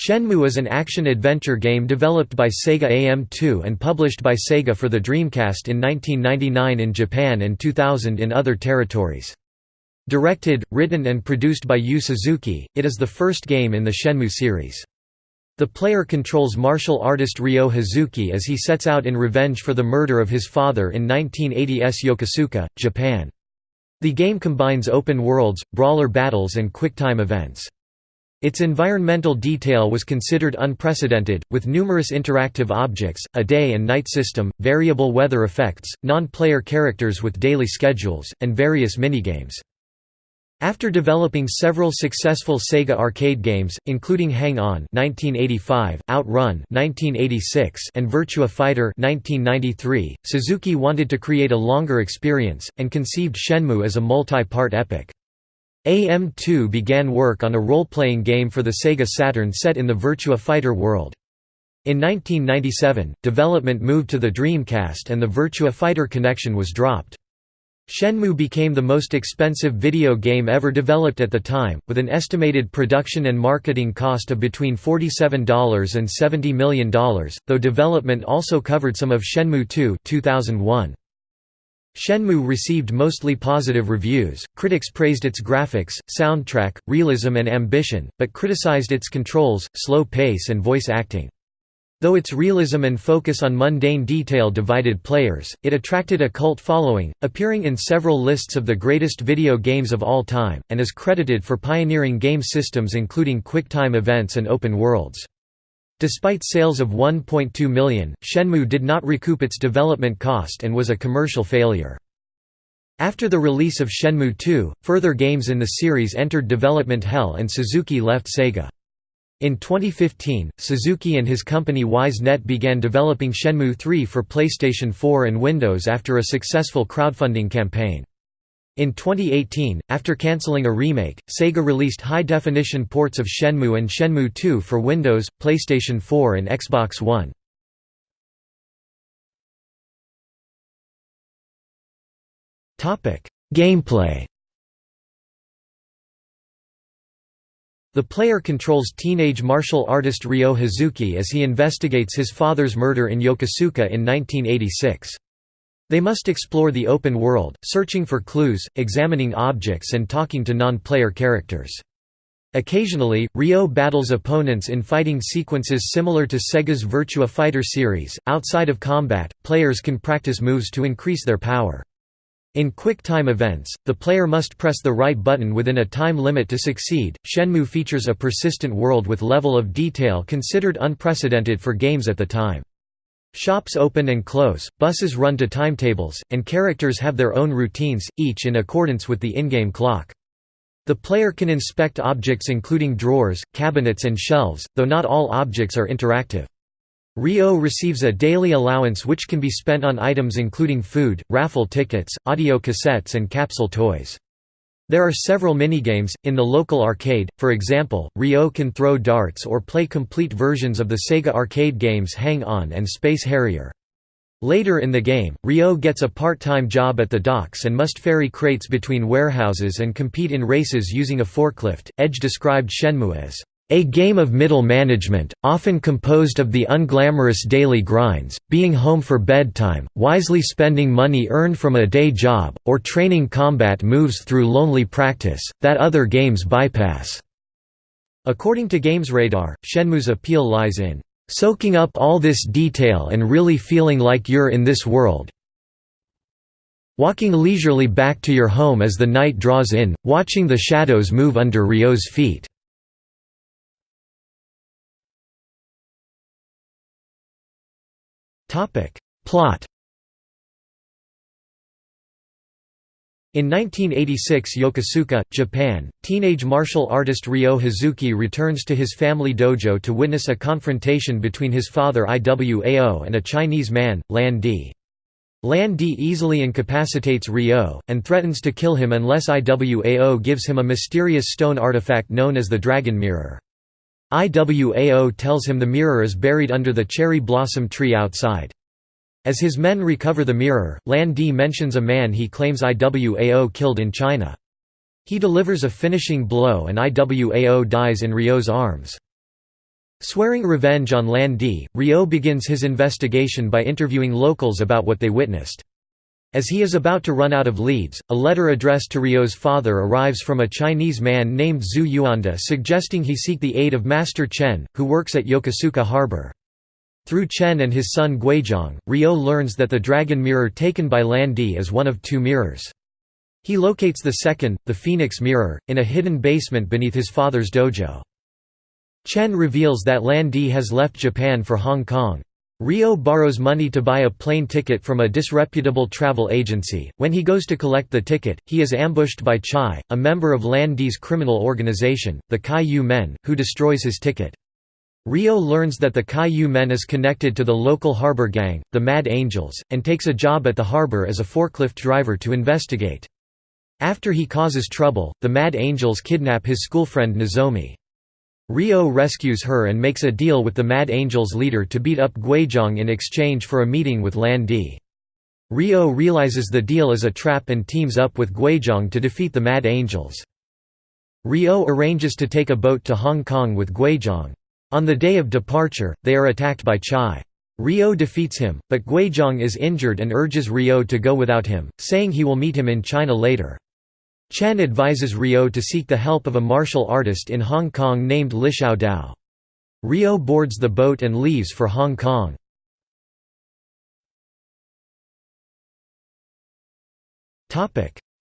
Shenmue is an action-adventure game developed by Sega AM2 and published by Sega for the Dreamcast in 1999 in Japan and 2000 in other territories. Directed, written and produced by Yu Suzuki, it is the first game in the Shenmue series. The player controls martial artist Ryo Hazuki as he sets out in revenge for the murder of his father in 1980's Yokosuka, Japan. The game combines open worlds, brawler battles and quick-time events. Its environmental detail was considered unprecedented, with numerous interactive objects, a day and night system, variable weather effects, non-player characters with daily schedules, and various minigames. After developing several successful Sega arcade games, including Hang On (1985), Outrun (1986), and Virtua Fighter (1993), Suzuki wanted to create a longer experience and conceived Shenmue as a multi-part epic. AM2 began work on a role-playing game for the Sega Saturn set in the Virtua Fighter world. In 1997, development moved to the Dreamcast and the Virtua Fighter connection was dropped. Shenmue became the most expensive video game ever developed at the time, with an estimated production and marketing cost of between $47 and $70 million, though development also covered some of Shenmue 2 2001. Shenmue received mostly positive reviews, critics praised its graphics, soundtrack, realism and ambition, but criticized its controls, slow pace and voice acting. Though its realism and focus on mundane detail divided players, it attracted a cult following, appearing in several lists of the greatest video games of all time, and is credited for pioneering game systems including quick-time events and open worlds. Despite sales of 1.2 million, Shenmue did not recoup its development cost and was a commercial failure. After the release of Shenmue 2, further games in the series entered development hell and Suzuki left Sega. In 2015, Suzuki and his company Ys Net began developing Shenmue 3 for PlayStation 4 and Windows after a successful crowdfunding campaign. In 2018, after cancelling a remake, Sega released high-definition ports of Shenmue and Shenmue 2 for Windows, PlayStation 4 and Xbox One. Gameplay The player controls teenage martial artist Ryo Hazuki as he investigates his father's murder in Yokosuka in 1986. They must explore the open world, searching for clues, examining objects and talking to non-player characters. Occasionally, Ryo battles opponents in fighting sequences similar to Sega's Virtua Fighter series. Outside of combat, players can practice moves to increase their power. In quick time events, the player must press the right button within a time limit to succeed. Shenmue features a persistent world with level of detail considered unprecedented for games at the time. Shops open and close, buses run to timetables, and characters have their own routines, each in accordance with the in-game clock. The player can inspect objects including drawers, cabinets and shelves, though not all objects are interactive. Ryo receives a daily allowance which can be spent on items including food, raffle tickets, audio cassettes and capsule toys. There are several minigames, in the local arcade, for example, Ryo can throw darts or play complete versions of the Sega arcade games Hang On and Space Harrier. Later in the game, Ryo gets a part-time job at the docks and must ferry crates between warehouses and compete in races using a forklift. Edge described Shenmue as a game of middle management, often composed of the unglamorous daily grinds, being home for bedtime, wisely spending money earned from a day job, or training combat moves through lonely practice, that other games bypass." According to GamesRadar, Shenmue's appeal lies in, "...soaking up all this detail and really feeling like you're in this world walking leisurely back to your home as the night draws in, watching the shadows move under Ryo's feet." Topic. Plot In 1986 Yokosuka, Japan, teenage martial artist Ryo Hazuki returns to his family dojo to witness a confrontation between his father Iwao and a Chinese man, Lan Di. Lan Di easily incapacitates Ryo, and threatens to kill him unless Iwao gives him a mysterious stone artifact known as the Dragon Mirror. Iwao tells him the mirror is buried under the cherry blossom tree outside. As his men recover the mirror, Lan Di mentions a man he claims Iwao killed in China. He delivers a finishing blow and Iwao dies in Ryo's arms. Swearing revenge on Lan Di, Ryo begins his investigation by interviewing locals about what they witnessed. As he is about to run out of leads, a letter addressed to Ryo's father arrives from a Chinese man named Zhu Yuanda suggesting he seek the aid of Master Chen, who works at Yokosuka harbor. Through Chen and his son Guizhang, Ryo learns that the dragon mirror taken by Lan Di is one of two mirrors. He locates the second, the Phoenix mirror, in a hidden basement beneath his father's dojo. Chen reveals that Lan Di has left Japan for Hong Kong. Ryo borrows money to buy a plane ticket from a disreputable travel agency. When he goes to collect the ticket, he is ambushed by Chai, a member of Lan Di's criminal organization, the Chiyoumen, who destroys his ticket. Ryo learns that the Chiyoumen is connected to the local harbor gang, the Mad Angels, and takes a job at the harbor as a forklift driver to investigate. After he causes trouble, the Mad Angels kidnap his schoolfriend Nozomi. Ryo rescues her and makes a deal with the Mad Angels leader to beat up Guizhang in exchange for a meeting with Lan Di. Ryo realizes the deal is a trap and teams up with Guizhang to defeat the Mad Angels. Ryo arranges to take a boat to Hong Kong with Guizhang. On the day of departure, they are attacked by Chai. Ryo defeats him, but Guizhang is injured and urges Ryo to go without him, saying he will meet him in China later. Chen advises Ryo to seek the help of a martial artist in Hong Kong named Lishao Tao. Ryo boards the boat and leaves for Hong Kong.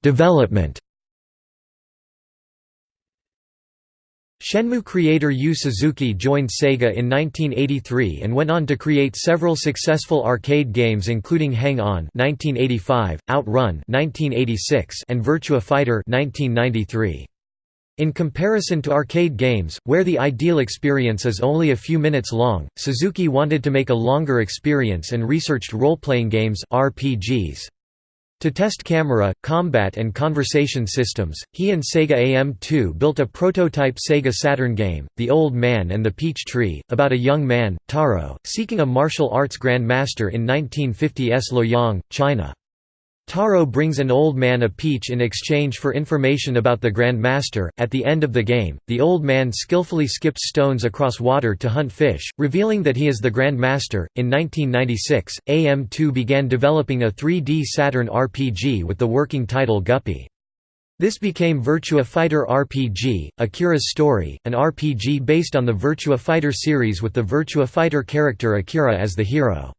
Development Shenmue creator Yu Suzuki joined Sega in 1983 and went on to create several successful arcade games including Hang On (1985), Outrun (1986), and Virtua Fighter (1993). In comparison to arcade games, where the ideal experience is only a few minutes long, Suzuki wanted to make a longer experience and researched role-playing games RPGs. To test camera, combat and conversation systems, he and Sega AM2 built a prototype Sega Saturn game, The Old Man and the Peach Tree, about a young man, Taro, seeking a martial arts grandmaster in 1950s Luoyang, China. Taro brings an old man a peach in exchange for information about the Grand Master. At the end of the game, the old man skillfully skips stones across water to hunt fish, revealing that he is the Grand Master. In 1996, AM2 began developing a 3D Saturn RPG with the working title Guppy. This became Virtua Fighter RPG, Akira's Story, an RPG based on the Virtua Fighter series with the Virtua Fighter character Akira as the hero.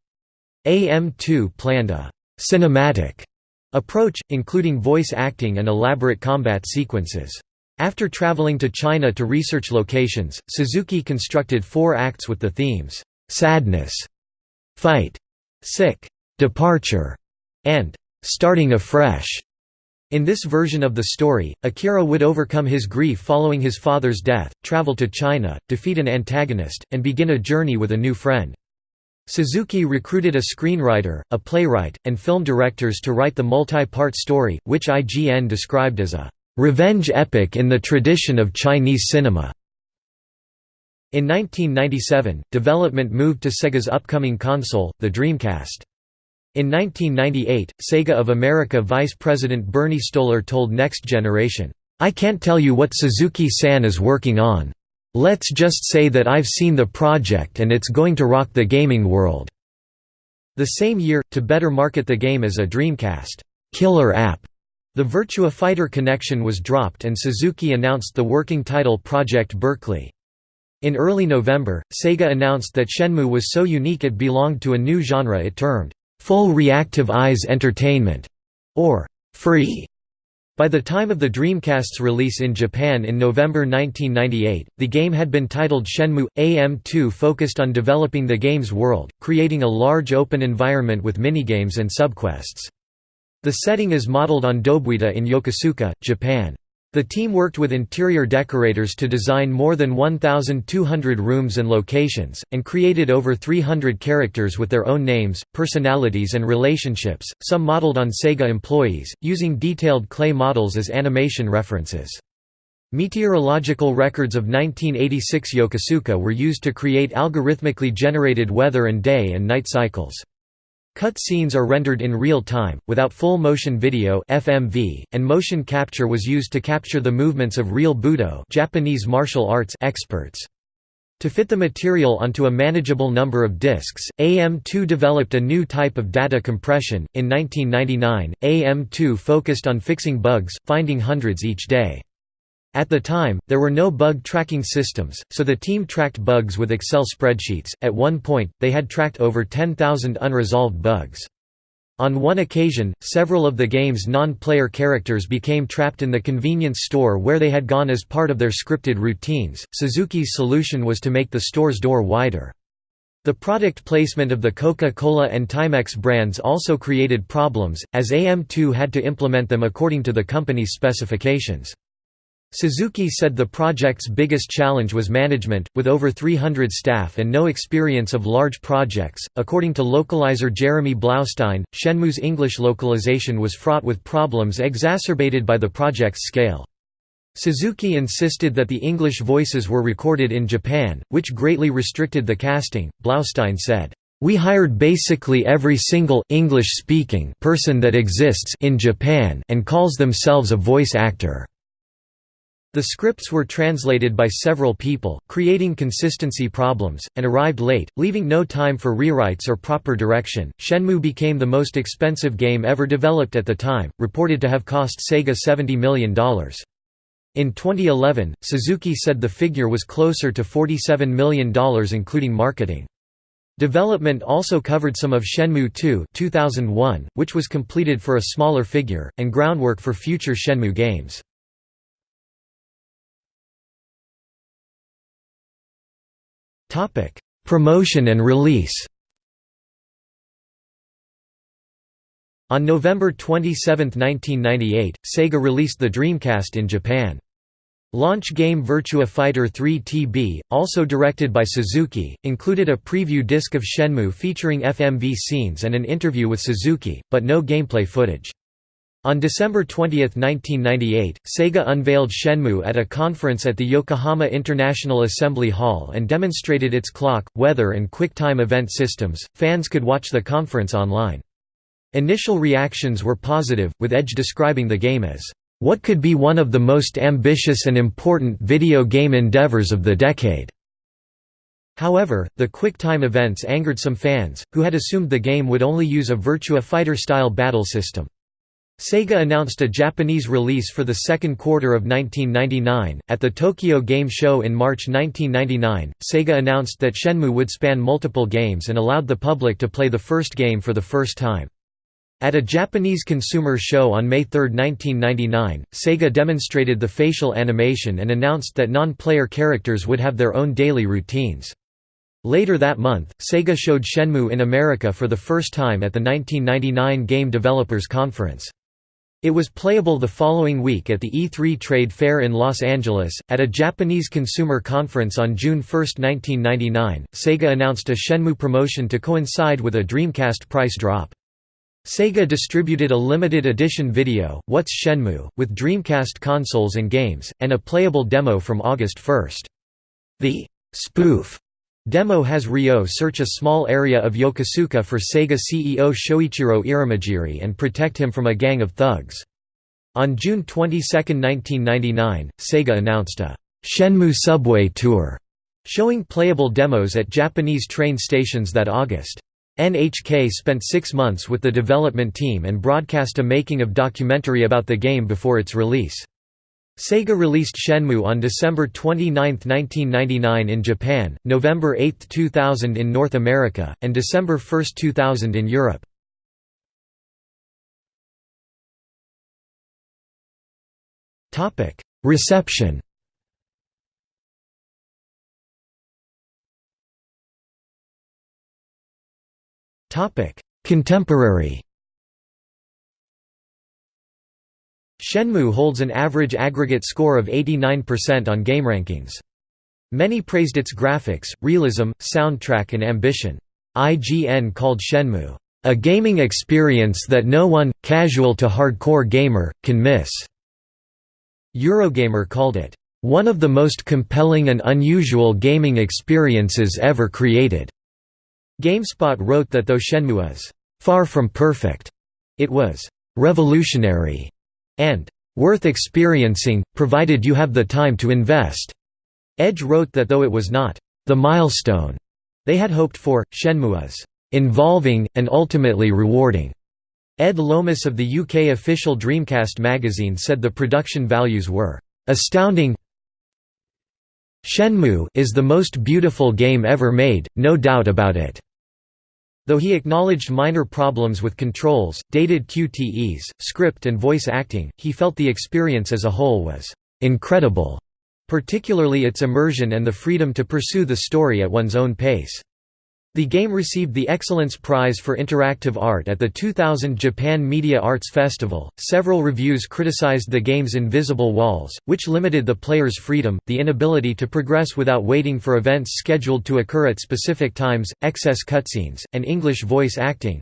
AM2 planned a cinematic approach, including voice acting and elaborate combat sequences. After traveling to China to research locations, Suzuki constructed four acts with the themes, "'Sadness", "'Fight", "'Sick", "'Departure", and "'Starting Afresh". In this version of the story, Akira would overcome his grief following his father's death, travel to China, defeat an antagonist, and begin a journey with a new friend. Suzuki recruited a screenwriter, a playwright, and film directors to write the multi-part story, which IGN described as a "...revenge epic in the tradition of Chinese cinema." In 1997, development moved to Sega's upcoming console, the Dreamcast. In 1998, Sega of America Vice President Bernie Stoller told Next Generation, "'I can't tell you what Suzuki-san is working on. Let's just say that I've seen the project and it's going to rock the gaming world." The same year, to better market the game as a Dreamcast killer app, the Virtua Fighter connection was dropped and Suzuki announced the working title Project Berkeley. In early November, Sega announced that Shenmue was so unique it belonged to a new genre it termed, "'Full Reactive Eyes Entertainment' or "'Free' By the time of the Dreamcast's release in Japan in November 1998, the game had been titled Shenmue. AM2 focused on developing the game's world, creating a large open environment with minigames and subquests. The setting is modeled on Dobuita in Yokosuka, Japan. The team worked with interior decorators to design more than 1,200 rooms and locations, and created over 300 characters with their own names, personalities and relationships, some modeled on Sega employees, using detailed clay models as animation references. Meteorological records of 1986 Yokosuka were used to create algorithmically generated weather and day and night cycles. Cut scenes are rendered in real time, without full motion video (FMV), and motion capture was used to capture the movements of real Budo Japanese martial arts experts. To fit the material onto a manageable number of disks, AM2 developed a new type of data compression. In 1999, AM2 focused on fixing bugs, finding hundreds each day. At the time, there were no bug tracking systems, so the team tracked bugs with Excel spreadsheets. At one point, they had tracked over 10,000 unresolved bugs. On one occasion, several of the game's non-player characters became trapped in the convenience store where they had gone as part of their scripted routines. Suzuki's solution was to make the store's door wider. The product placement of the Coca-Cola and Timex brands also created problems, as AM2 had to implement them according to the company's specifications. Suzuki said the project's biggest challenge was management, with over 300 staff and no experience of large projects. According to localizer Jeremy Blaustein, Shenmue's English localization was fraught with problems exacerbated by the project's scale. Suzuki insisted that the English voices were recorded in Japan, which greatly restricted the casting. Blaustein said, we hired basically every single English-speaking person that exists in Japan and calls themselves a voice actor. The scripts were translated by several people, creating consistency problems, and arrived late, leaving no time for rewrites or proper direction. Shenmue became the most expensive game ever developed at the time, reported to have cost Sega $70 million. In 2011, Suzuki said the figure was closer to $47 million including marketing. Development also covered some of Shenmue 2 2001, which was completed for a smaller figure, and groundwork for future Shenmue games. Topic: Promotion and release. On November 27, 1998, Sega released the Dreamcast in Japan. Launch game Virtua Fighter 3 TB, also directed by Suzuki, included a preview disc of Shenmue featuring FMV scenes and an interview with Suzuki, but no gameplay footage. On December 20, 1998, Sega unveiled Shenmue at a conference at the Yokohama International Assembly Hall and demonstrated its clock, weather, and QuickTime event systems. Fans could watch the conference online. Initial reactions were positive, with Edge describing the game as, What could be one of the most ambitious and important video game endeavors of the decade? However, the QuickTime events angered some fans, who had assumed the game would only use a Virtua Fighter style battle system. Sega announced a Japanese release for the second quarter of 1999. At the Tokyo Game Show in March 1999, Sega announced that Shenmue would span multiple games and allowed the public to play the first game for the first time. At a Japanese consumer show on May 3, 1999, Sega demonstrated the facial animation and announced that non-player characters would have their own daily routines. Later that month, Sega showed Shenmue in America for the first time at the 1999 Game Developers Conference. It was playable the following week at the E3 Trade Fair in Los Angeles. At a Japanese consumer conference on June 1, 1999, Sega announced a Shenmue promotion to coincide with a Dreamcast price drop. Sega distributed a limited edition video, What's Shenmue, with Dreamcast consoles and games, and a playable demo from August 1. The spoof Demo has Ryo search a small area of Yokosuka for Sega CEO Shoichiro Irimajiri and protect him from a gang of thugs. On June 22, 1999, Sega announced a Shenmue Subway Tour, showing playable demos at Japanese train stations that August. NHK spent six months with the development team and broadcast a making-of documentary about the game before its release. Sega released Shenmue on December 29, 1999 in Japan, November 8, 2000 in North America, and December 1, 2000 in Europe. Reception Contemporary Shenmue holds an average aggregate score of 89% on GameRankings. Many praised its graphics, realism, soundtrack and ambition. IGN called Shenmue, "...a gaming experience that no one, casual to hardcore gamer, can miss." Eurogamer called it, "...one of the most compelling and unusual gaming experiences ever created." GameSpot wrote that though Shenmue is, "...far from perfect," it was, "...revolutionary." and worth experiencing, provided you have the time to invest. Edge wrote that though it was not the milestone they had hoped for. Shenmue is involving, and ultimately rewarding. Ed Lomas of the UK official Dreamcast magazine said the production values were astounding. Shenmue is the most beautiful game ever made, no doubt about it. Though he acknowledged minor problems with controls, dated QTEs, script and voice acting, he felt the experience as a whole was incredible, particularly its immersion and the freedom to pursue the story at one's own pace. The game received the Excellence Prize for Interactive Art at the 2000 Japan Media Arts Festival. Several reviews criticized the game's invisible walls, which limited the player's freedom, the inability to progress without waiting for events scheduled to occur at specific times, excess cutscenes, and English voice acting.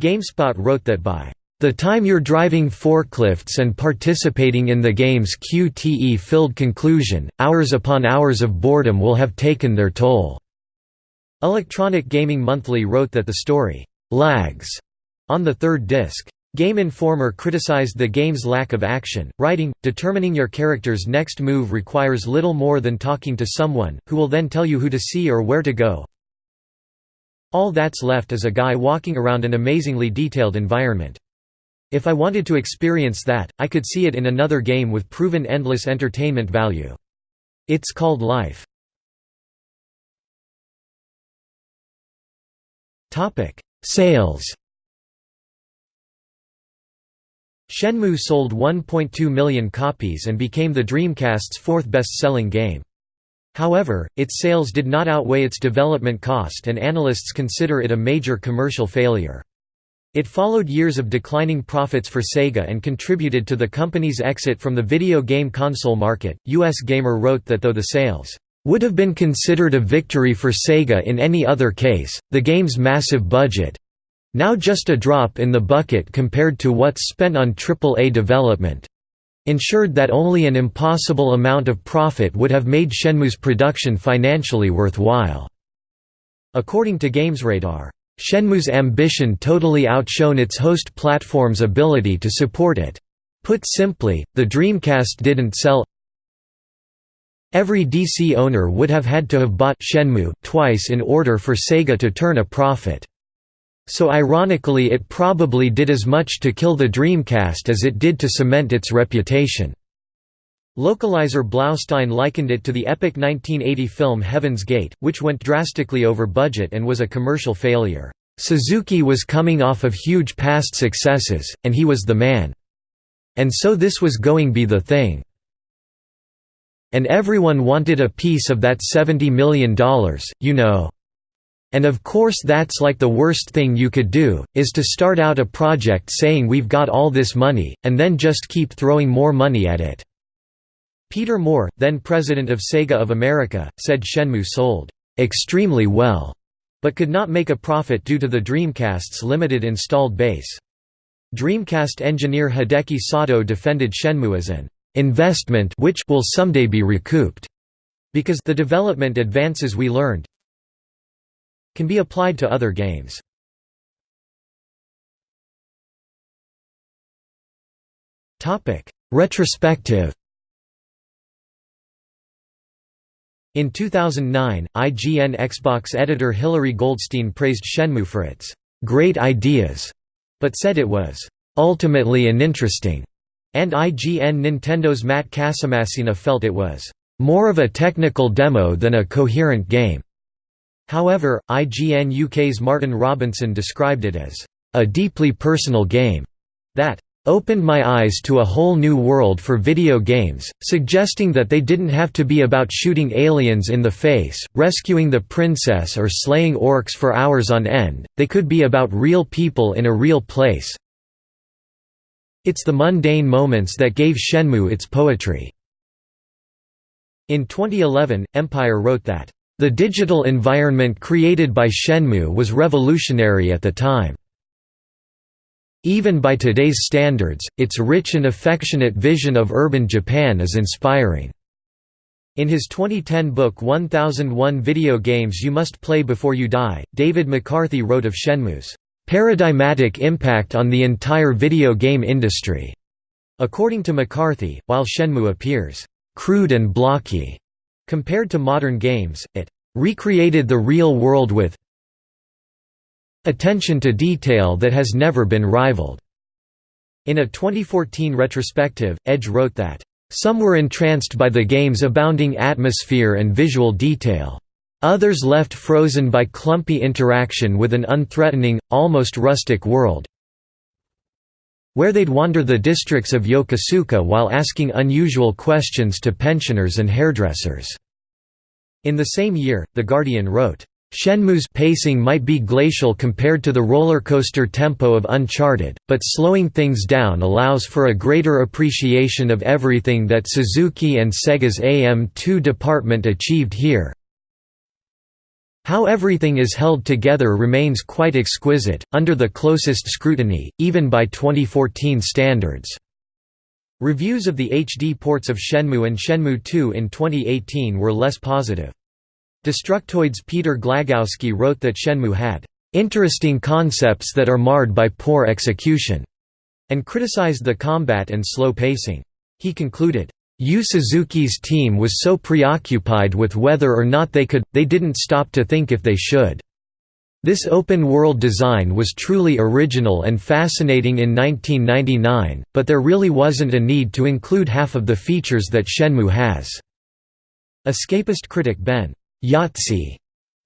GameSpot wrote that by the time you're driving forklifts and participating in the game's QTE-filled conclusion, hours upon hours of boredom will have taken their toll. Electronic Gaming Monthly wrote that the story «lags» on the third disc. Game Informer criticized the game's lack of action, writing, determining your character's next move requires little more than talking to someone, who will then tell you who to see or where to go. All that's left is a guy walking around an amazingly detailed environment. If I wanted to experience that, I could see it in another game with proven endless entertainment value. It's called life. Sales Shenmue sold 1.2 million copies and became the Dreamcast's fourth best-selling game. However, its sales did not outweigh its development cost and analysts consider it a major commercial failure. It followed years of declining profits for Sega and contributed to the company's exit from the video game console market. US Gamer wrote that though the sales would have been considered a victory for Sega in any other case. The game's massive budget now just a drop in the bucket compared to what's spent on AAA development ensured that only an impossible amount of profit would have made Shenmue's production financially worthwhile. According to GamesRadar, Shenmue's ambition totally outshone its host platform's ability to support it. Put simply, the Dreamcast didn't sell Every DC owner would have had to have bought Shenmue twice in order for Sega to turn a profit. So ironically it probably did as much to kill the Dreamcast as it did to cement its reputation. Localizer Blaustein likened it to the epic 1980 film Heaven's Gate, which went drastically over budget and was a commercial failure. Suzuki was coming off of huge past successes, and he was the man. And so this was going to be the thing. And everyone wanted a piece of that $70 million, you know. And of course that's like the worst thing you could do, is to start out a project saying we've got all this money, and then just keep throwing more money at it." Peter Moore, then president of Sega of America, said Shenmue sold, "...extremely well," but could not make a profit due to the Dreamcast's limited installed base. Dreamcast engineer Hideki Sato defended Shenmue as an investment which will someday be recouped, because the development advances we learned can be applied to other games. Topic: Retrospective In 2009, IGN Xbox editor Hilary Goldstein praised Shenmue for its «great ideas», but said it was «ultimately uninteresting» And IGN Nintendo's Matt Casamassina felt it was more of a technical demo than a coherent game. However, IGN UK's Martin Robinson described it as a deeply personal game that opened my eyes to a whole new world for video games, suggesting that they didn't have to be about shooting aliens in the face, rescuing the princess or slaying orcs for hours on end, they could be about real people in a real place, it's the mundane moments that gave Shenmue its poetry. In 2011, Empire wrote that, "...the digital environment created by Shenmue was revolutionary at the time. Even by today's standards, its rich and affectionate vision of urban Japan is inspiring." In his 2010 book 1001 Video Games You Must Play Before You Die, David McCarthy wrote of Shenmue's paradigmatic impact on the entire video game industry. According to McCarthy, while Shenmue appears crude and blocky compared to modern games, it recreated the real world with attention to detail that has never been rivaled." In a 2014 retrospective, Edge wrote that, "...some were entranced by the game's abounding atmosphere and visual detail. Others left frozen by clumpy interaction with an unthreatening, almost rustic world where they'd wander the districts of Yokosuka while asking unusual questions to pensioners and hairdressers." In the same year, The Guardian wrote, Shenmue's pacing might be glacial compared to the roller coaster tempo of Uncharted, but slowing things down allows for a greater appreciation of everything that Suzuki and Sega's AM2 department achieved here. How everything is held together remains quite exquisite, under the closest scrutiny, even by 2014 standards. Reviews of the HD ports of Shenmue and Shenmue 2 in 2018 were less positive. Destructoid's Peter Glagowski wrote that Shenmue had interesting concepts that are marred by poor execution, and criticized the combat and slow pacing. He concluded, Yu Suzuki's team was so preoccupied with whether or not they could, they didn't stop to think if they should. This open-world design was truly original and fascinating in 1999, but there really wasn't a need to include half of the features that Shenmue has." Escapist critic Ben Yahtzee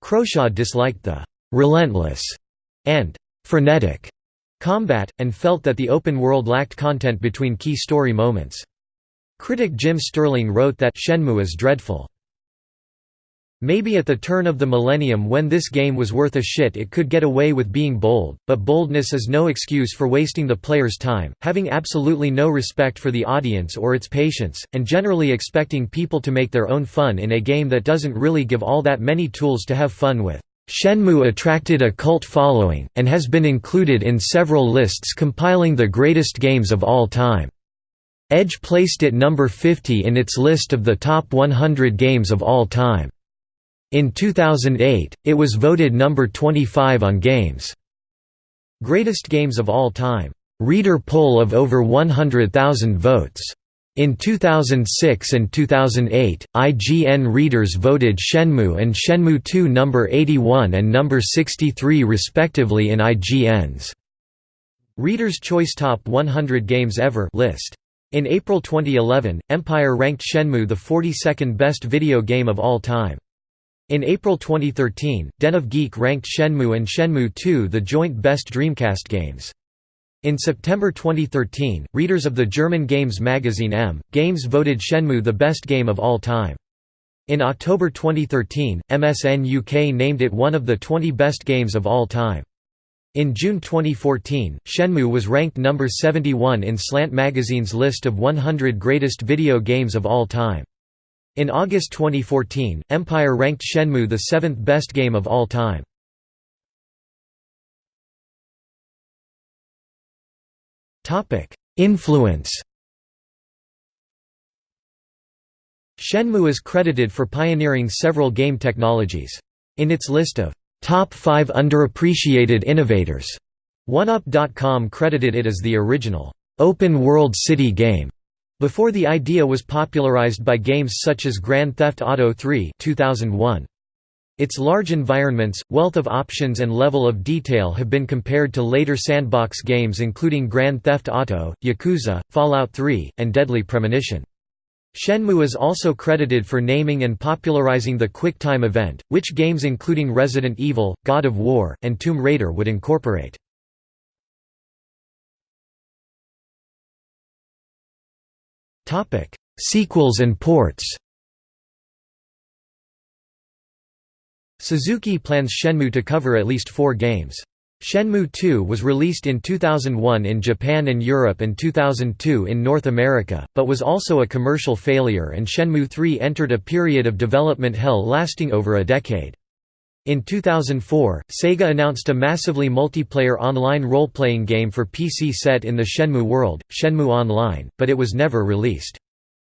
Croshaw disliked the «relentless» and «frenetic» combat, and felt that the open world lacked content between key story moments. Critic Jim Sterling wrote that Shenmue is dreadful. Maybe at the turn of the millennium when this game was worth a shit it could get away with being bold, but boldness is no excuse for wasting the player's time, having absolutely no respect for the audience or its patience, and generally expecting people to make their own fun in a game that doesn't really give all that many tools to have fun with. Shenmue attracted a cult following, and has been included in several lists compiling the greatest games of all time. Edge placed it number 50 in its list of the top 100 games of all time. In 2008, it was voted number 25 on Games' Greatest Games of All Time. Reader poll of over 100,000 votes. In 2006 and 2008, IGN readers voted Shenmue and Shenmue 2 number 81 and number 63 respectively in IGN's Reader's Choice Top 100 Games Ever list. In April 2011, Empire ranked Shenmue the 42nd best video game of all time. In April 2013, Den of Geek ranked Shenmue and Shenmue 2 the joint best Dreamcast games. In September 2013, readers of the German games magazine M! Games voted Shenmue the best game of all time. In October 2013, MSN UK named it one of the 20 best games of all time. In June 2014, Shenmue was ranked number 71 in Slant magazine's list of 100 greatest video games of all time. In August 2014, Empire ranked Shenmue the seventh best game of all time. Influence Shenmue is credited for pioneering several game technologies. In its list of top 5 underappreciated innovators, OneUp.com credited it as the original open-world city game before the idea was popularized by games such as Grand Theft Auto 3 2001. Its large environments, wealth of options and level of detail have been compared to later sandbox games including Grand Theft Auto, Yakuza, Fallout 3, and Deadly Premonition. Shenmue is also credited for naming and popularizing the QuickTime event, which games including Resident Evil, God of War, and Tomb Raider would incorporate. Sequels and ports. Suzuki plans Shenmue to cover at least 4 games. Shenmue 2 was released in 2001 in Japan and Europe and 2002 in North America, but was also a commercial failure and Shenmue 3 entered a period of development hell lasting over a decade. In 2004, Sega announced a massively multiplayer online role-playing game for PC set in the Shenmue world, Shenmue Online, but it was never released.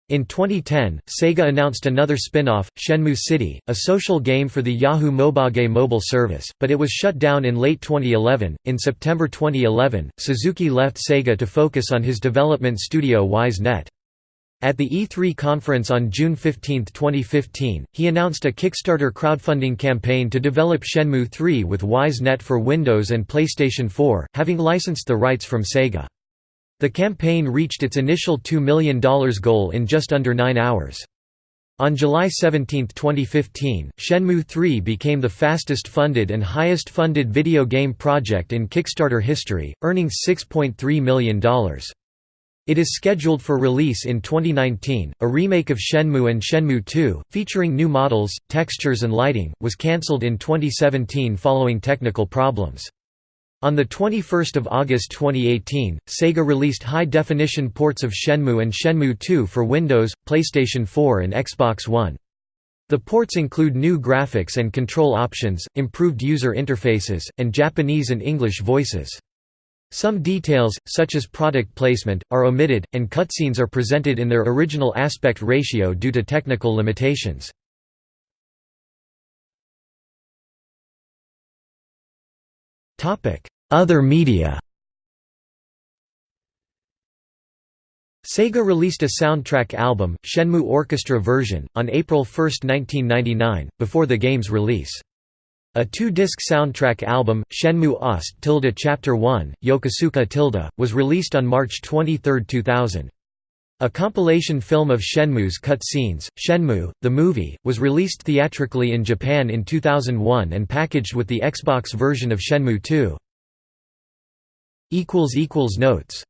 In 2010, Sega announced another spin-off, Shenmue City, a social game for the Yahoo Mobage mobile service, but it was shut down in late 2011. In September 2011, Suzuki left Sega to focus on his development studio Ys Net. At the E3 conference on June 15, 2015, he announced a Kickstarter crowdfunding campaign to develop Shenmue 3 with Ys Net for Windows and PlayStation 4, having licensed the rights from Sega. The campaign reached its initial $2 million goal in just under nine hours. On July 17, 2015, Shenmue 3 became the fastest funded and highest funded video game project in Kickstarter history, earning $6.3 million. It is scheduled for release in 2019. A remake of Shenmue and Shenmue 2, featuring new models, textures, and lighting, was cancelled in 2017 following technical problems. On 21 August 2018, Sega released high-definition ports of Shenmue and Shenmue 2 for Windows, PlayStation 4 and Xbox One. The ports include new graphics and control options, improved user interfaces, and Japanese and English voices. Some details, such as product placement, are omitted, and cutscenes are presented in their original aspect ratio due to technical limitations. Other media Sega released a soundtrack album, Shenmue Orchestra Version, on April 1, 1999, before the game's release. A two-disc soundtrack album, Shenmue Ost tilde Chapter 1, Yokosuka tilde, was released on March 23, 2000. A compilation film of Shenmue's cut scenes, Shenmue, the movie, was released theatrically in Japan in 2001 and packaged with the Xbox version of Shenmue 2. Notes